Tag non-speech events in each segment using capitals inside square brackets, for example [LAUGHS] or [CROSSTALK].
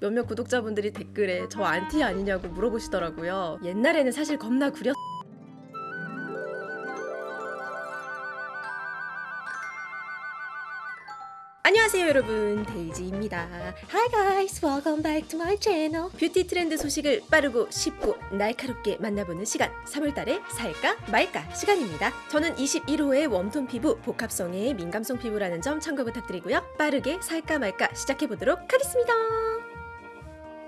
몇몇 구독자분들이 댓글에 저 안티 아니냐고 물어보시더라고요. 옛날에는 사실 겁나 구렸 안녕하세요 여러분. 데이지입니다. Hi guys. Welcome back to my channel. 뷰티 트렌드 소식을 빠르고 쉽고 날카롭게 만나보는 시간. 3월달에 살까 말까 시간입니다. 저는 21호의 웜톤 피부 복합성의 민감성 피부라는 점 참고 부탁드리고요. 빠르게 살까 말까 시작해보도록 하겠습니다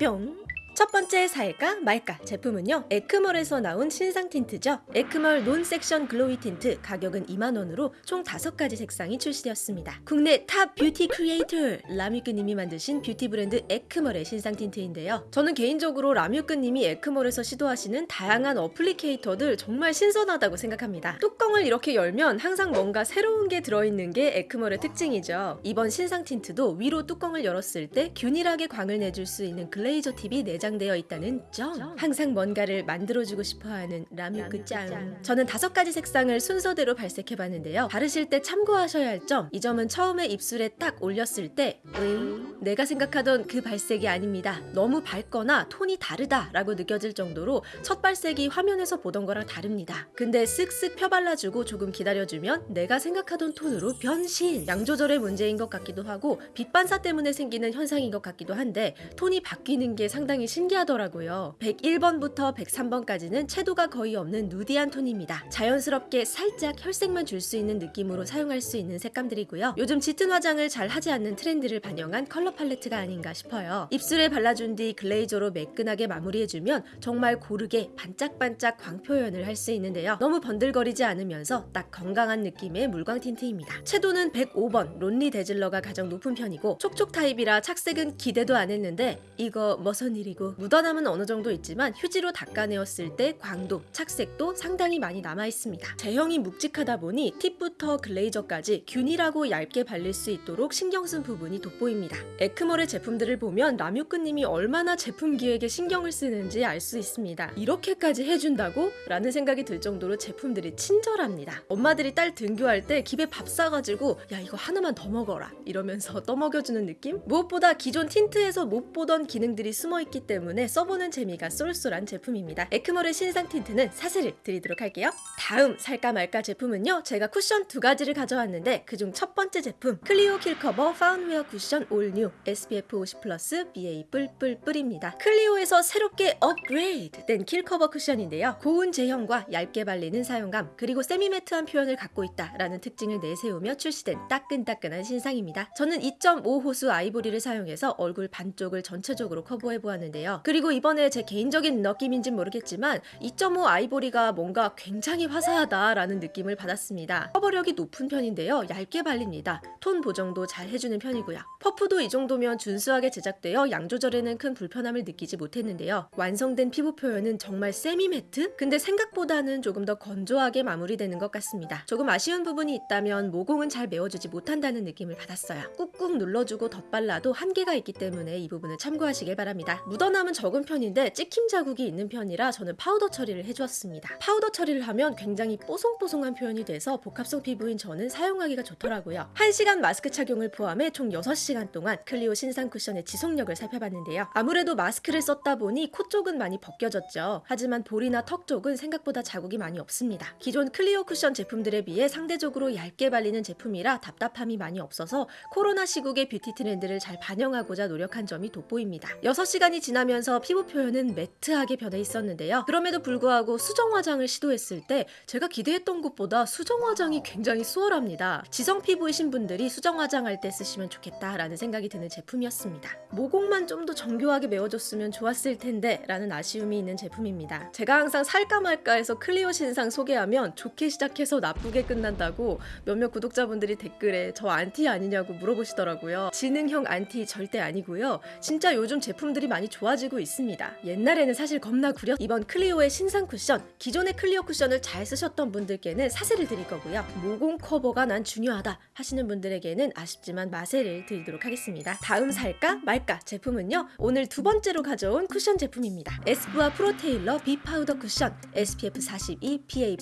뿅 첫 번째 살까 말까? 제품은요 에크멀에서 나온 신상 틴트죠. 에크멀 논 섹션 글로이 틴트 가격은 2만원으로 총 5가지 색상이 출시되었습니다. 국내 탑 뷰티 크리에이터 라뮤크님이 만드신 뷰티 브랜드 에크멀의 신상 틴트인데요. 저는 개인적으로 라뮤크님이 에크멀에서 시도하시는 다양한 applicator들 정말 신선하다고 생각합니다. 뚜껑을 이렇게 열면 항상 뭔가 새로운 게 들어있는 게 에크멀의 특징이죠. 이번 신상 틴트도 위로 뚜껑을 열었을 때 균일하게 광을 내줄 수 있는 glazer 팁이 내장 되어 있다는 점. 항상 뭔가를 만들어주고 싶어하는 라뮤크 짱 저는 다섯 가지 색상을 순서대로 발색해봤는데요. 바르실 때 참고하셔야 할 점. 이 점은 처음에 입술에 딱 올렸을 때 으잉 내가 생각하던 그 발색이 아닙니다. 너무 밝거나 톤이 다르다 라고 느껴질 정도로 첫 발색이 화면에서 보던 거랑 다릅니다. 근데 쓱쓱 펴발라주고 조금 기다려주면 내가 생각하던 톤으로 변신! 양 조절의 문제인 것 같기도 하고 빛 반사 때문에 생기는 현상인 것 같기도 한데 톤이 바뀌는 게 상당히 신기하더라고요. 101번부터 103번까지는 채도가 거의 없는 누디한 톤입니다. 자연스럽게 살짝 혈색만 줄 수 있는 느낌으로 사용할 수 있는 색감들이고요. 요즘 짙은 화장을 잘 하지 않는 트렌드를 반영한 컬러 팔레트가 아닌가 싶어요. 입술에 발라준 뒤 글레이저로 매끈하게 마무리해주면 정말 고르게 반짝반짝 광 표현을 할 수 있는데요. 너무 번들거리지 않으면서 딱 건강한 느낌의 물광 틴트입니다. 채도는 105번 론리 데즐러가 가장 높은 편이고 촉촉 타입이라 착색은 기대도 안 했는데 이거 머선 일이고 묻어남은 어느 정도 있지만 휴지로 닦아내었을 때 광도, 착색도 상당히 많이 남아 있습니다. 제형이 묵직하다 보니 팁부터 glazer까지 균일하고 얇게 발릴 수 있도록 신경 쓴 부분이 돋보입니다. 에크멀의 제품들을 보면 라뮤크님이 얼마나 제품 기획에 신경을 쓰는지 알 수 있습니다. 이렇게까지 해준다고? 라는 생각이 들 정도로 제품들이 친절합니다. 엄마들이 딸 등교할 때 집에 밥 싸가지고 야 이거 하나만 더 먹어라 이러면서 [LAUGHS] 떠먹여주는 느낌? 무엇보다 기존 틴트에서 못 보던 기능들이 숨어있기 때문에 써보는 재미가 쏠쏠한 제품입니다. 에크멀의 신상 틴트는 사세를 드리도록 할게요. 다음 살까 말까 제품은요. 제가 쿠션 두 가지를 가져왔는데 그중 첫 번째 제품 클리오 킬커버 파운웨어 쿠션 all new SPF 50 플러스 PA 뿔뿔뿔입니다. 클리오에서 새롭게 업그레이드 된 킬커버 쿠션인데요. 고운 제형과 얇게 발리는 사용감 그리고 semi matte한 표현을 갖고 있다라는 특징을 내세우며 출시된 따끈따끈한 신상입니다. 저는 2.5 호수 아이보리를 사용해서 얼굴 반쪽을 전체적으로 커버해 보았는데요. 그리고 이번에 제 개인적인 느낌인진 모르겠지만 2.5 아이보리가 뭔가 굉장히 화사하다라는 느낌을 받았습니다. 커버력이 높은 편인데요. 얇게 발립니다. 톤 보정도 잘 해주는 편이고요. 퍼프도 이 정도면 준수하게 제작되어 양 조절에는 큰 불편함을 느끼지 못했는데요. 완성된 피부 표현은 정말 semi matte? 근데 생각보다는 조금 더 건조하게 마무리되는 것 같습니다. 조금 아쉬운 부분이 있다면 모공은 잘 메워주지 못한다는 느낌을 받았어요. 꾹꾹 눌러주고 덧발라도 한계가 있기 때문에 이 부분을 참고하시길 바랍니다. 묻어남은 적은 편인데 찍힘 자국이 있는 편이라 저는 파우더 처리를 해주었습니다. 파우더 처리를 하면 굉장히 뽀송뽀송한 표현이 돼서 복합성 피부인 저는 사용하기가 좋더라고요. 1시간 마스크 착용을 포함해 총 6시간 동안 클리오 신상 쿠션의 지속력을 살펴봤는데요. 아무래도 마스크를 썼다 보니 코 쪽은 많이 벗겨졌죠. 하지만 볼이나 턱 쪽은 생각보다 자국이 많이 없습니다. 기존 클리오 쿠션 제품들에 비해 상대적으로 얇게 발리는 제품이라 답답함이 많이 없어서 코로나 시국의 뷰티 트렌드를 잘 반영하고자 노력한 점이 돋보입니다. 6시간이 지나 면서 피부 표현은 matte하게 변해 있었는데요. 그럼에도 불구하고 수정 화장을 시도했을 때 제가 기대했던 것보다 수정 화장이 굉장히 수월합니다. 지성 피부이신 분들이 수정 화장할 때 쓰시면 좋겠다라는 생각이 드는 제품이었습니다. 모공만 좀 더 정교하게 메워줬으면 좋았을 텐데 라는 아쉬움이 있는 제품입니다. 제가 항상 살까 말까 해서 클리오 신상 소개하면 좋게 시작해서 나쁘게 끝난다고 몇몇 구독자분들이 댓글에 저 안티 아니냐고 물어보시더라고요. 지능형 안티 절대 아니고요. 진짜 요즘 제품들이 많이 좋아 좋아지고 있습니다. 옛날에는 사실 겁나 구려 이번 클리오의 신상 쿠션, 기존의 클리오 쿠션을 잘 쓰셨던 분들께는 사세를 드릴 거고요. 모공 커버가 난 중요하다 하시는 분들에게는 아쉽지만 마세를 드리도록 하겠습니다. 다음 살까 말까 제품은요. 오늘 두 번째로 가져온 쿠션 제품입니다. 에스쁘아 프로테일러 비 파우더 쿠션 SPF 42 PA++.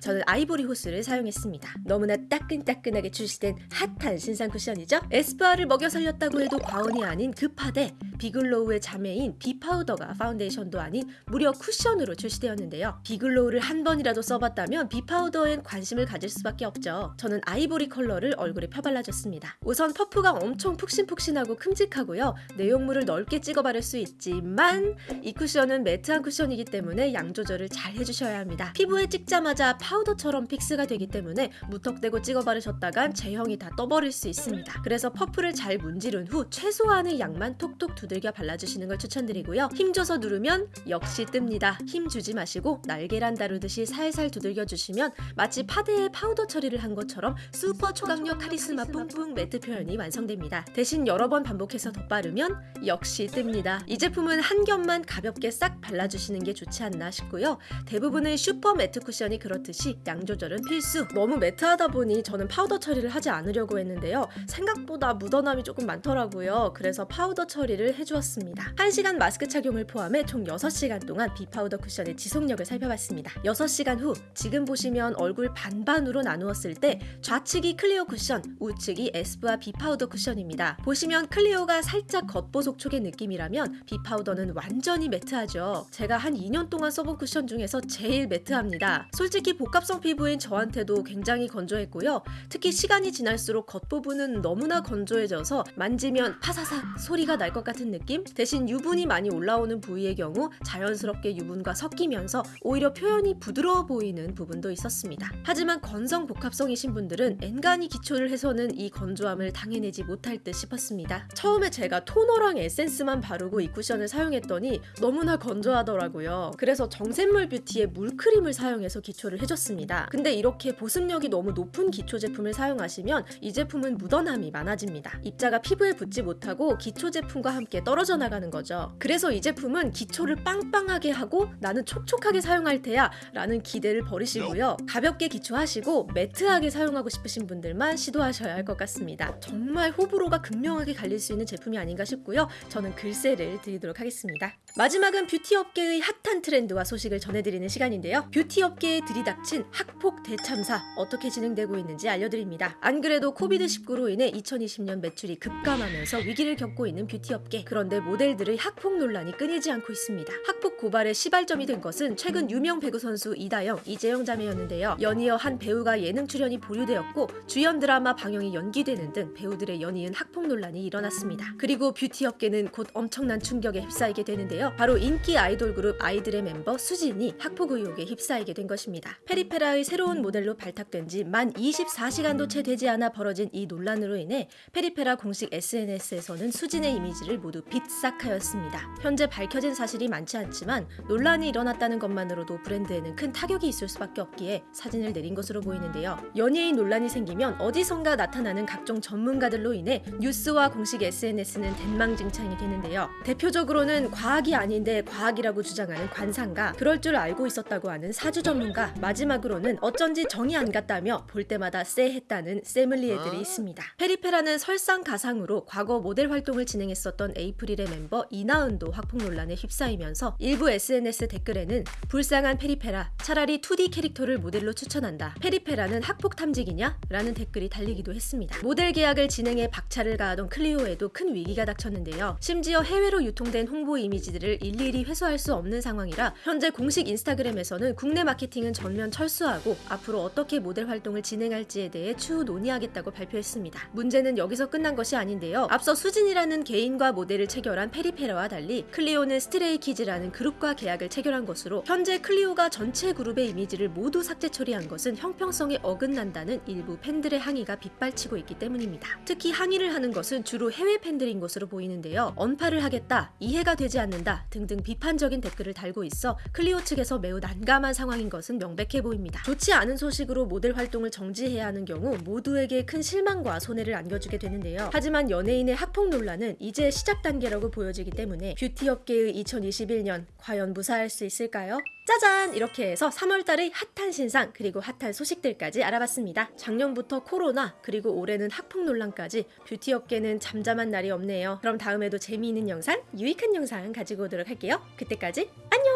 저는 아이보리 호수를 사용했습니다. 너무나 따끈따끈하게 출시된 핫한 신상 쿠션이죠. 에스쁘아를 먹여 살렸다고 해도 과언이 아닌 급하되 비글로우의 자매인 비파우더가 파운데이션도 아닌 무려 쿠션으로 출시되었는데요. 비글로우를 한 번이라도 써봤다면 비파우더엔 관심을 가질 수밖에 없죠. 저는 아이보리 컬러를 얼굴에 펴발라줬습니다. 우선 퍼프가 엄청 푹신푹신하고 큼직하고요. 내용물을 넓게 찍어 바를 수 있지만 이 쿠션은 매트한 쿠션이기 때문에 양 조절을 잘 해주셔야 합니다. 피부에 찍자마자 파우더처럼 fix가 되기 때문에 무턱대고 찍어 바르셨다간 제형이 다 떠버릴 수 있습니다. 그래서 퍼프를 잘 문지른 후 최소한의 양만 톡톡 두들겨 발라주 시는 걸 추천드리고요. 힘줘서 누르면 역시 뜹니다. 힘 주지 마시고 날계란 다루듯이 살살 두들겨 주시면 마치 파데에 파우더 처리를 한 것처럼 슈퍼 초강력 카리스마 뿡뿡 매트 표현이 완성됩니다. 대신 여러 번 반복해서 덧바르면 역시 뜹니다. 이 제품은 한 겹만 가볍게 싹 발라주시는 게 좋지 않나 싶고요. 대부분의 슈퍼 매트 쿠션이 그렇듯이 양 조절은 필수. 너무 매트하다 보니 저는 파우더 처리를 하지 않으려고 했는데요. 생각보다 묻어남이 조금 많더라고요. 그래서 파우더 처리를 해주었습니다. 1시간 마스크 착용을 포함해 총 6시간 동안 비파우더 쿠션의 지속력을 살펴봤습니다. 6시간 후 지금 보시면 얼굴 반반으로 나누었을 때 좌측이 클리오 쿠션, 우측이 에스쁘아 비파우더 쿠션입니다. 보시면 클리오가 살짝 겉보속촉의 느낌이라면 비파우더는 완전히 매트하죠. 제가 한 2년 동안 써본 쿠션 중에서 제일 매트합니다. 솔직히 복합성 피부인 저한테도 굉장히 건조했고요. 특히 시간이 지날수록 겉부분은 너무나 건조해져서 만지면 파사삭 소리가 날 것 같은 느낌? 대신 유분이 많이 올라오는 부위의 경우 자연스럽게 유분과 섞이면서 오히려 표현이 부드러워 보이는 부분도 있었습니다. 하지만 건성 복합성이신 분들은 엔간히 기초를 해서는 이 건조함을 당해내지 못할 듯 싶었습니다. 처음에 제가 토너랑 에센스만 바르고 이 쿠션을 사용했더니 너무나 건조하더라고요. 그래서 정샘물 뷰티의 물크림을 사용해서 기초를 해줬습니다. 근데 이렇게 보습력이 너무 높은 기초 제품을 사용하시면 이 제품은 묻어남이 많아집니다. 입자가 피부에 붙지 못하고 기초 제품과 함께 떨어져 나가 는 거죠. 그래서 이 제품은 기초를 빵빵하게 하고 나는 촉촉하게 사용할 테야 라는 기대를 버리시고요. 가볍게 기초하시고 매트하게 사용하고 싶으신 분들만 시도하셔야 할 것 같습니다. 정말 호불호가 극명하게 갈릴 수 있는 제품이 아닌가 싶고요. 저는 글쎄를 드리도록 하겠습니다. 마지막은 뷰티 업계의 핫한 트렌드와 소식을 전해드리는 시간인데요. 뷰티 업계에 들이닥친 학폭 대참사 어떻게 진행되고 있는지 알려드립니다. 안 그래도 코비드19로 인해 2020년 매출이 급감하면서 위기를 겪고 있는 뷰티 업계. 그런데 모델 들의 학폭 논란이 끊이지 않고 있습니다. 학폭 고발의 시발점이 된 것은 최근 유명 배구 선수 이다영, 이재영 자매였는데요. 연이어 한 배우가 예능 출연이 보류되었고 주연 드라마 방영이 연기되는 등 배우들의 연이은 학폭 논란이 일어났습니다. 그리고 뷰티 업계는 곧 엄청난 충격에 휩싸이게 되는데요. 바로 인기 아이돌 그룹 아이들의 멤버 수진이 학폭 의혹에 휩싸이게 된 것입니다. 페리페라의 새로운 모델로 발탁된 지 만 24시간도 채 되지 않아 벌어진 이 논란으로 인해 페리페라 공식 SNS에서는 수진의 이미지를 모두 빛삭 하였습니다. 현재 밝혀진 사실이 많지 않지만 논란이 일어났다는 것만으로도 브랜드에는 큰 타격이 있을 수밖에 없기에 사진을 내린 것으로 보이는데요. 연예인 논란이 생기면 어디선가 나타나는 각종 전문가들로 인해 뉴스와 공식 SNS는 댓망진창이 되는데요. 대표적으로는 과학이 아닌데 과학이라고 주장하는 관상가, 그럴 줄 알고 있었다고 하는 사주 전문가, 마지막으로는 어쩐지 정이 안 갔다며 볼 때마다 쎄했다는 쎄믈리에들이 있습니다. 페리페라는 설상가상으로 과거 모델 활동을 진행했었던 에이프릴의 멤버 이나은도 학폭 논란에 휩싸이면서 일부 SNS 댓글에는 불쌍한 페리페라, 차라리 2D 캐릭터를 모델로 추천한다. 페리페라는 학폭 탐지기냐? 라는 댓글이 달리기도 했습니다. 모델 계약을 진행해 박차를 가하던 클리오에도 큰 위기가 닥쳤는데요. 심지어 해외로 유통된 홍보 이미지들을 일일이 회수할 수 없는 상황이라 현재 공식 인스타그램에서는 국내 마케팅은 전면 철수하고 앞으로 어떻게 모델 활동을 진행할지에 대해 추후 논의하겠다고 발표했습니다. 문제는 여기서 끝난 것이 아닌데요. 앞서 수진이라는 개인과 모델을 체결한 페리페라와 달리 클리오는 스트레이키즈라는 그룹과 계약을 체결한 것으로 현재 클리오가 전체 그룹의 이미지를 모두 삭제 처리한 것은 형평성에 어긋난다는 일부 팬들의 항의가 빗발치고 있기 때문입니다. 특히 항의를 하는 것은 주로 해외 팬들인 것으로 보이는데요. 언팔을 하겠다, 이해가 되지 않는다 등등 비판적인 댓글을 달고 있어 클리오 측에서 매우 난감한 상황인 것은 명백해 보입니다. 좋지 않은 소식으로 모델 활동을 정지해야 하는 경우 모두에게 큰 실망과 손해를 안겨주게 되는데요. 하지만 연예인의 학폭 논란은 이제 시작 단계라고 보여 보여지기 때문에 뷰티 업계의 2021년 과연 무사할 수 있을까요? 짜잔! 이렇게 해서 3월달의 핫한 신상 그리고 핫한 소식들까지 알아봤습니다. 작년부터 코로나 그리고 올해는 학폭 논란까지 뷰티 업계는 잠잠한 날이 없네요. 그럼 다음에도 재미있는 영상, 유익한 영상 가지고 오도록 할게요. 그때까지 안녕!